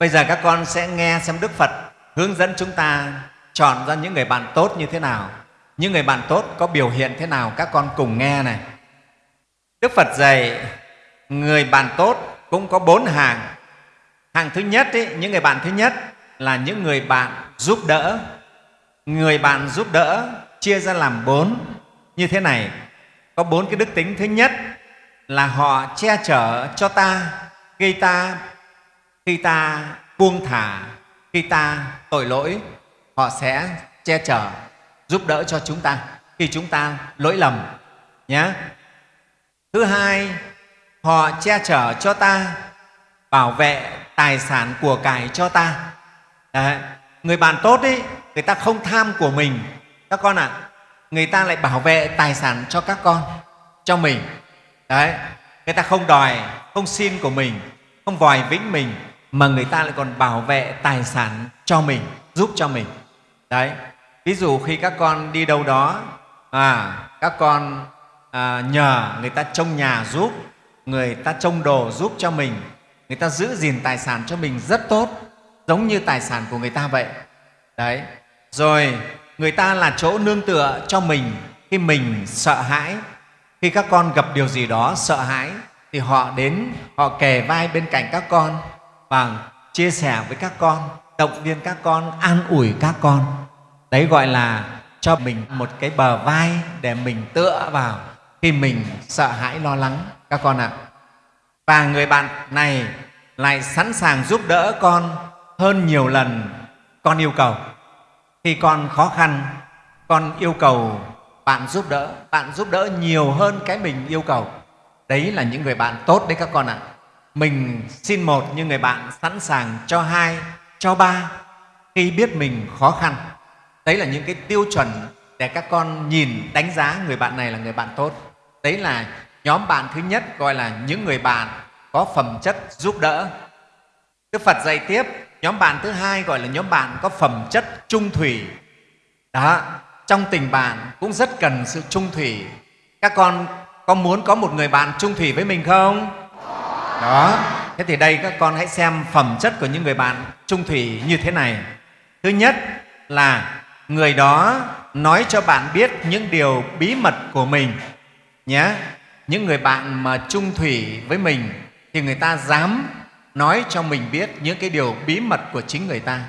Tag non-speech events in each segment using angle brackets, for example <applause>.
bây giờ các con sẽ nghe xem đức phật hướng dẫn chúng ta chọn ra những người bạn tốt như thế nào. Những người bạn tốt có biểu hiện thế nào các con cùng nghe này. Đức phật dạy người bạn tốt cũng có bốn hàng. Hàng thứ nhất ý, những người bạn thứ nhất là những người bạn giúp đỡ. Người bạn giúp đỡ chia ra làm bốn. Như thế này có bốn cái đức tính. Thứ nhất là họ che chở cho ta gây ta khi ta buông thả khi ta tội lỗi họ sẽ che chở giúp đỡ cho chúng ta khi chúng ta lỗi lầm nhé thứ hai họ che chở cho ta bảo vệ tài sản của cải cho ta. Đấy. người bạn tốt ấy người ta không tham của mình. Các con ạ à, người ta lại bảo vệ tài sản cho các con cho mình. Đấy người ta không đòi không xin của mình không vòi vĩnh mình mà người ta lại còn bảo vệ tài sản cho mình giúp cho mình. Đấy ví dụ khi các con đi đâu đó à, các con à, nhờ người ta trông nhà giúp người ta trông đồ giúp cho mình người ta giữ gìn tài sản cho mình rất tốt giống như tài sản của người ta vậy. Đấy rồi người ta là chỗ nương tựa cho mình khi mình sợ hãi. Khi các con gặp điều gì đó sợ hãi thì họ đến họ kề vai bên cạnh các con và chia sẻ với các con, động viên các con, an ủi các con. Đấy gọi là cho mình một cái bờ vai để mình tựa vào khi mình sợ hãi, lo lắng. Các con ạ. Và người bạn này lại sẵn sàng giúp đỡ con hơn nhiều lần con yêu cầu. Khi con khó khăn, con yêu cầu bạn giúp đỡ, bạn giúp đỡ nhiều hơn cái mình yêu cầu. Đấy là những người bạn tốt đấy các con ạ mình xin một nhưng người bạn sẵn sàng cho hai, cho ba, khi biết mình khó khăn. Đấy là những cái tiêu chuẩn để các con nhìn, đánh giá người bạn này là người bạn tốt. Đấy là nhóm bạn thứ nhất gọi là những người bạn có phẩm chất giúp đỡ. Đức phật dạy tiếp, nhóm bạn thứ hai gọi là nhóm bạn có phẩm chất trung thủy. Đó, trong tình bạn cũng rất cần sự trung thủy. Các con có muốn có một người bạn trung thủy với mình không? Đó. Thế thì đây các con hãy xem phẩm chất của những người bạn trung thủy như thế này. Thứ nhất là người đó nói cho bạn biết những điều bí mật của mình nhé. Những người bạn mà trung thủy với mình thì người ta dám nói cho mình biết những cái điều bí mật của chính người ta.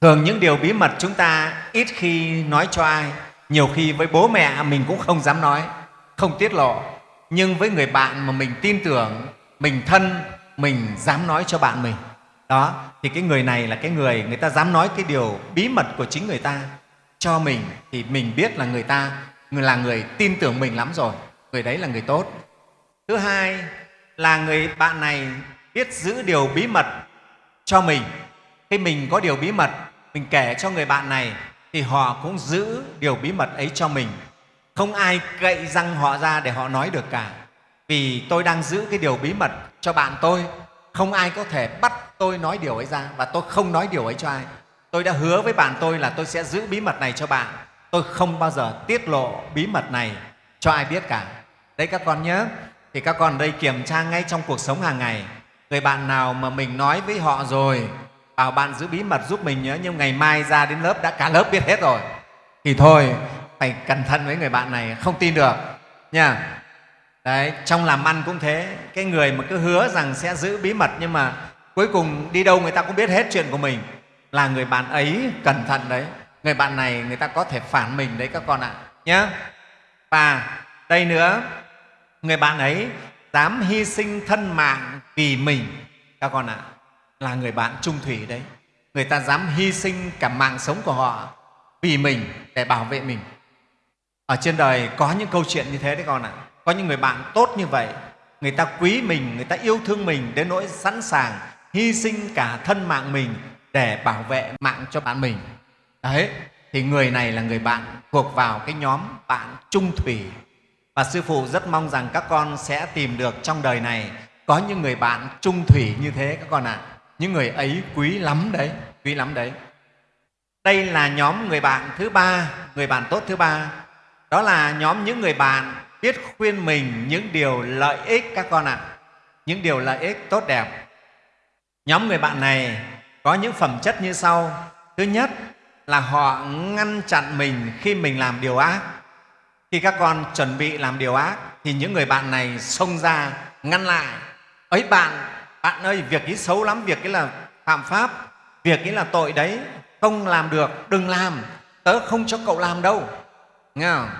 Thường những điều bí mật chúng ta ít khi nói cho ai. Nhiều khi với bố mẹ mình cũng không dám nói, không tiết lộ. Nhưng với người bạn mà mình tin tưởng mình thân, mình dám nói cho bạn mình. Đó, thì cái người này là cái người người ta dám nói cái điều bí mật của chính người ta. Cho mình thì mình biết là người ta, người là người tin tưởng mình lắm rồi. Người đấy là người tốt. Thứ hai là người bạn này biết giữ điều bí mật cho mình. Khi mình có điều bí mật, mình kể cho người bạn này, thì họ cũng giữ điều bí mật ấy cho mình. Không ai cậy răng họ ra để họ nói được cả vì tôi đang giữ cái điều bí mật cho bạn tôi. Không ai có thể bắt tôi nói điều ấy ra và tôi không nói điều ấy cho ai. Tôi đã hứa với bạn tôi là tôi sẽ giữ bí mật này cho bạn. Tôi không bao giờ tiết lộ bí mật này cho ai biết cả. Đấy các con nhớ, thì các con đây kiểm tra ngay trong cuộc sống hàng ngày. Người bạn nào mà mình nói với họ rồi, bảo bạn giữ bí mật giúp mình nhớ, nhưng ngày mai ra đến lớp đã cả lớp biết hết rồi, thì thôi, phải cẩn thận với người bạn này, không tin được nha Đấy, trong làm ăn cũng thế. Cái người mà cứ hứa rằng sẽ giữ bí mật nhưng mà cuối cùng đi đâu người ta cũng biết hết chuyện của mình. Là người bạn ấy cẩn thận đấy. Người bạn này người ta có thể phản mình đấy các con ạ. Nhé và đây nữa người bạn ấy dám hy sinh thân mạng vì mình. Các con ạ là người bạn trung thủy đấy. Người ta dám hy sinh cả mạng sống của họ vì mình để bảo vệ mình. Ở trên đời có những câu chuyện như thế đấy con ạ có những người bạn tốt như vậy, người ta quý mình, người ta yêu thương mình đến nỗi sẵn sàng hy sinh cả thân mạng mình để bảo vệ mạng cho bạn mình. Đấy, thì người này là người bạn thuộc vào cái nhóm bạn trung thủy. Và sư phụ rất mong rằng các con sẽ tìm được trong đời này có những người bạn trung thủy như thế các con ạ. À. những người ấy quý lắm đấy, quý lắm đấy. Đây là nhóm người bạn thứ ba, người bạn tốt thứ ba. Đó là nhóm những người bạn biết khuyên mình những điều lợi ích các con ạ. À. những điều lợi ích tốt đẹp. Nhóm người bạn này có những phẩm chất như sau. Thứ nhất là họ ngăn chặn mình khi mình làm điều ác. Khi các con chuẩn bị làm điều ác thì những người bạn này xông ra ngăn lại. Ấy bạn bạn ơi, việc ấy xấu lắm, việc ấy là phạm pháp, việc ấy là tội đấy. Không làm được, đừng làm. Tớ không cho cậu làm đâu. Nghe không?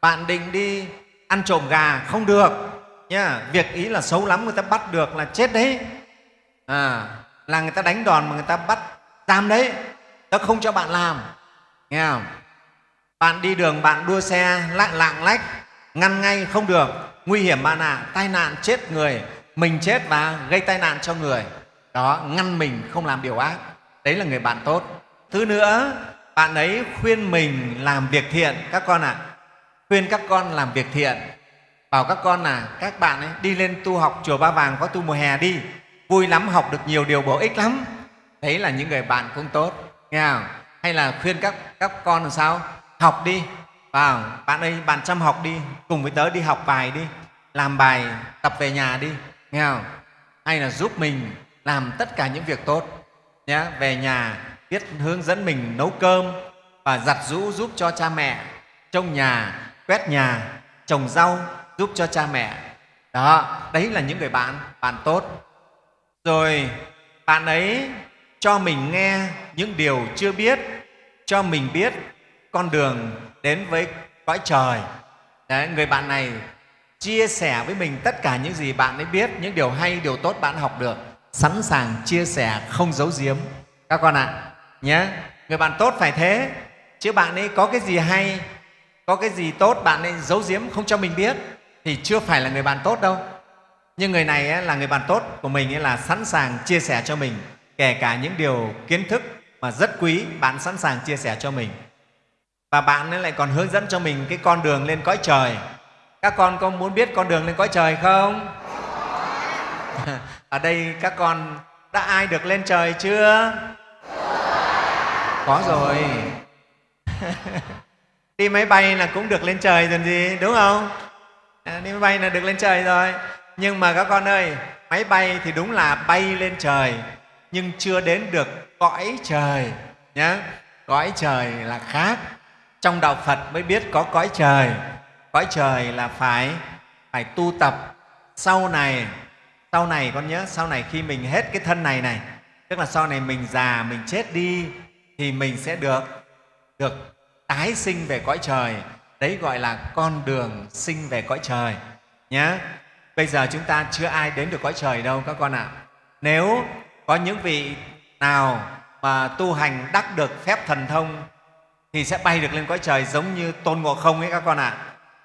bạn định đi ăn trộm gà không được. Nhá việc ý là xấu lắm người ta bắt được là chết đấy. À, là người ta đánh đòn mà người ta bắt giam đấy. Tớ không cho bạn làm. Nghe không? Bạn đi đường bạn đua xe lạng lạng lách ngăn ngay không được. Nguy hiểm bạn ạ à, tai nạn chết người. Mình chết và gây tai nạn cho người. Đó ngăn mình không làm điều ác. Đấy là người bạn tốt. Thứ nữa bạn ấy khuyên mình làm việc thiện. Các con ạ à, khuyên các con làm việc thiện. Bảo các con là, các bạn ấy, đi lên tu học chùa ba vàng có tu mùa hè đi. Vui lắm, học được nhiều điều bổ ích lắm. Đấy là những người bạn cũng tốt, nghe không? hay là khuyên các các con làm sao? Học đi. Vào bạn ơi, bạn chăm học đi, cùng với tớ đi học bài đi, làm bài tập về nhà đi nghe không? hay là giúp mình làm tất cả những việc tốt nhé về nhà, biết hướng dẫn mình nấu cơm và giặt rũ giúp cho cha mẹ trong nhà quét nhà trồng rau giúp cho cha mẹ. Đó đấy là những người bạn bạn tốt. Rồi bạn ấy cho mình nghe những điều chưa biết cho mình biết con đường đến với cõi trời. Đấy, người bạn này chia sẻ với mình tất cả những gì bạn ấy biết những điều hay điều tốt bạn học được. Sẵn sàng chia sẻ không giấu giếm. Các con ạ à, nhé. Người bạn tốt phải thế chứ bạn ấy có cái gì hay có cái gì tốt bạn ấy giấu giếm không cho mình biết thì chưa phải là người bạn tốt đâu. Nhưng người này ấy, là người bạn tốt của mình ấy là sẵn sàng chia sẻ cho mình kể cả những điều kiến thức mà rất quý bạn sẵn sàng chia sẻ cho mình. Và bạn ấy lại còn hướng dẫn cho mình cái con đường lên cõi trời. Các con có muốn biết con đường lên cõi trời không? <laughs> Ở đây các con đã ai được lên trời chưa? Có rồi. <laughs> đi máy bay là cũng được lên trời rồi gì đúng không? À, đi máy bay là được lên trời rồi. Nhưng mà các con ơi máy bay thì đúng là bay lên trời nhưng chưa đến được cõi trời nhé cõi trời là khác. Trong đạo phật mới biết có cõi trời. Cõi trời là phải phải tu tập. Sau này sau này con nhớ sau này khi mình hết cái thân này này tức là sau này mình già mình chết đi thì mình sẽ được được tái sinh về cõi trời. Đấy gọi là con đường sinh về cõi trời nhé bây giờ chúng ta chưa ai đến được cõi trời đâu các con ạ. À. nếu có những vị nào mà tu hành đắc được phép thần thông thì sẽ bay được lên cõi trời giống như tôn ngộ không ấy các con ạ. À.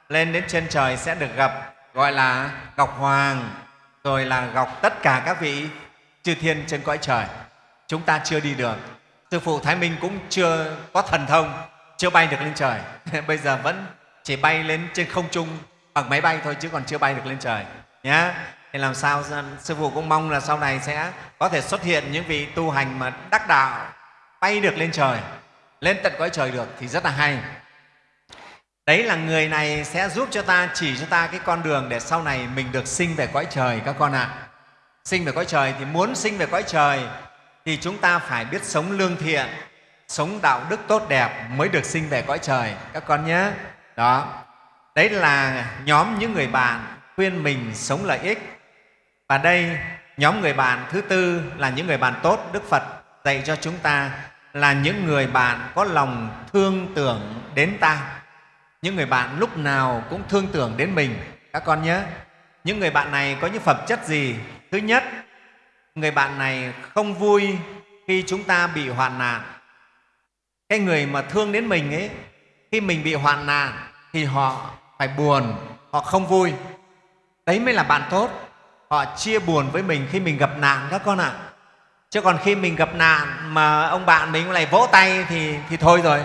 lên đến trên trời sẽ được gặp, gọi là ngọc hoàng, rồi là gọc tất cả các vị chư thiên trên cõi trời. Chúng ta chưa đi được. Sư phụ thái minh cũng chưa có thần thông chưa bay được lên trời. <laughs> Bây giờ vẫn chỉ bay lên trên không trung bằng máy bay thôi chứ còn chưa bay được lên trời. Nhé thì làm sao sư phụ cũng mong là sau này sẽ có thể xuất hiện những vị tu hành mà đắc đạo, bay được lên trời, lên tận cõi trời được thì rất là hay. Đấy là người này sẽ giúp cho ta, chỉ cho ta cái con đường để sau này mình được sinh về cõi trời các con ạ. À. sinh về cõi trời thì muốn sinh về cõi trời thì chúng ta phải biết sống lương thiện sống đạo đức tốt đẹp mới được sinh về cõi trời, các con nhé. Đó. Đấy là nhóm những người bạn khuyên mình sống lợi ích. Và đây, nhóm người bạn thứ tư là những người bạn tốt đức phật dạy cho chúng ta là những người bạn có lòng thương tưởng đến ta. Những người bạn lúc nào cũng thương tưởng đến mình, các con nhé. Những người bạn này có những phẩm chất gì? Thứ nhất, người bạn này không vui khi chúng ta bị hoạn nạn cái người mà thương đến mình ấy, khi mình bị hoạn nạn thì họ phải buồn, họ không vui. Đấy mới là bạn tốt. Họ chia buồn với mình khi mình gặp nạn các con ạ. À. chứ còn khi mình gặp nạn mà ông bạn mình lại vỗ tay thì thì thôi rồi.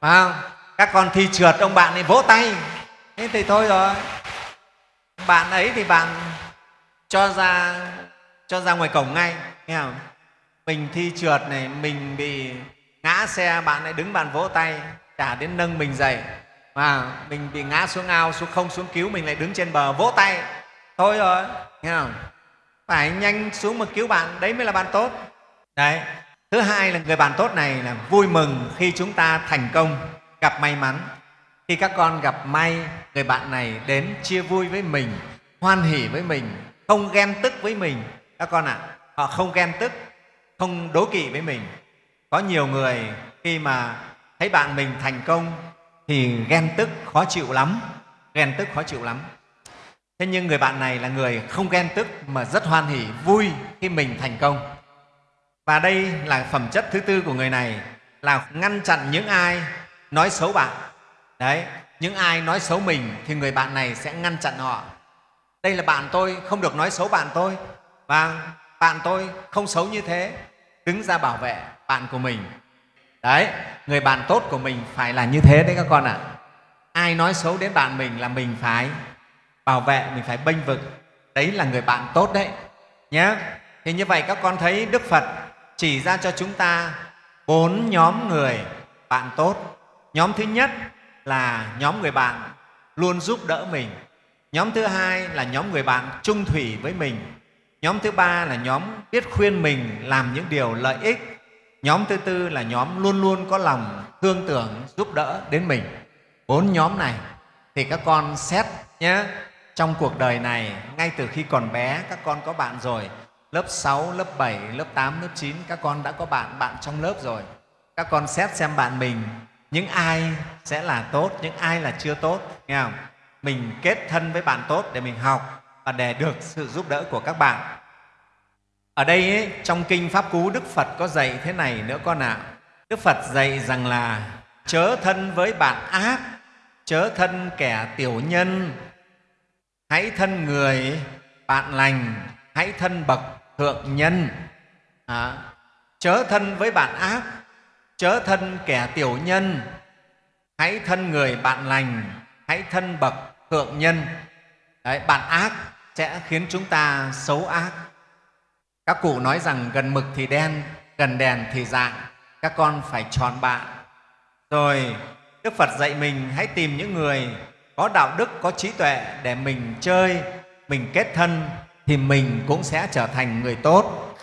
Phải không? Các con thi trượt, ông bạn ấy vỗ tay. Thế thì thôi rồi. Bạn ấy thì bạn cho ra cho ra ngoài cổng ngay, nghe không? Mình thi trượt này, mình bị ngã xe bạn lại đứng bạn vỗ tay chả đến nâng mình dậy. Mà mình bị ngã xuống ao xuống không xuống cứu mình lại đứng trên bờ vỗ tay. Thôi rồi nghe không? Phải nhanh xuống mà cứu bạn đấy mới là bạn tốt. Đấy thứ hai là người bạn tốt này là vui mừng khi chúng ta thành công gặp may mắn. Khi các con gặp may người bạn này đến chia vui với mình hoan hỉ với mình không ghen tức với mình. Các con ạ à, họ không ghen tức không đố kỵ với mình có nhiều người khi mà thấy bạn mình thành công thì ghen tức, khó chịu lắm. Ghen tức, khó chịu lắm. Thế nhưng người bạn này là người không ghen tức mà rất hoan hỉ, vui khi mình thành công. Và đây là phẩm chất thứ tư của người này, là ngăn chặn những ai nói xấu bạn. Đấy, những ai nói xấu mình thì người bạn này sẽ ngăn chặn họ. Đây là bạn tôi, không được nói xấu bạn tôi. Và bạn tôi không xấu như thế đứng ra bảo vệ bạn của mình. Đấy, người bạn tốt của mình phải là như thế đấy các con ạ. À. ai nói xấu đến bạn mình là mình phải bảo vệ, mình phải bênh vực. Đấy là người bạn tốt đấy nhé thì như vậy các con thấy đức phật chỉ ra cho chúng ta bốn nhóm người bạn tốt. Nhóm thứ nhất là nhóm người bạn luôn giúp đỡ mình. Nhóm thứ hai là nhóm người bạn trung thủy với mình. Nhóm thứ ba là nhóm biết khuyên mình làm những điều lợi ích nhóm thứ tư là nhóm luôn luôn có lòng thương tưởng giúp đỡ đến mình. Bốn nhóm này thì các con xét nhé. Trong cuộc đời này ngay từ khi còn bé các con có bạn rồi. Lớp 6, lớp 7, lớp 8, lớp 9 các con đã có bạn bạn trong lớp rồi. Các con xét xem bạn mình những ai sẽ là tốt những ai là chưa tốt nghe không? Mình kết thân với bạn tốt để mình học và để được sự giúp đỡ của các bạn ở đây ấy, trong kinh pháp cú đức phật có dạy thế này nữa con ạ. Đức phật dạy rằng là chớ thân với bạn ác chớ thân kẻ tiểu nhân. Hãy thân người bạn lành. Hãy thân bậc thượng nhân. À, chớ thân với bạn ác chớ thân kẻ tiểu nhân. Hãy thân người bạn lành hãy thân bậc thượng nhân. Đấy, bạn ác sẽ khiến chúng ta xấu ác các cụ nói rằng gần mực thì đen, gần đèn thì dạng. Các con phải chọn bạn. Rồi, đức phật dạy mình hãy tìm những người có đạo đức, có trí tuệ để mình chơi, mình kết thân thì mình cũng sẽ trở thành người tốt.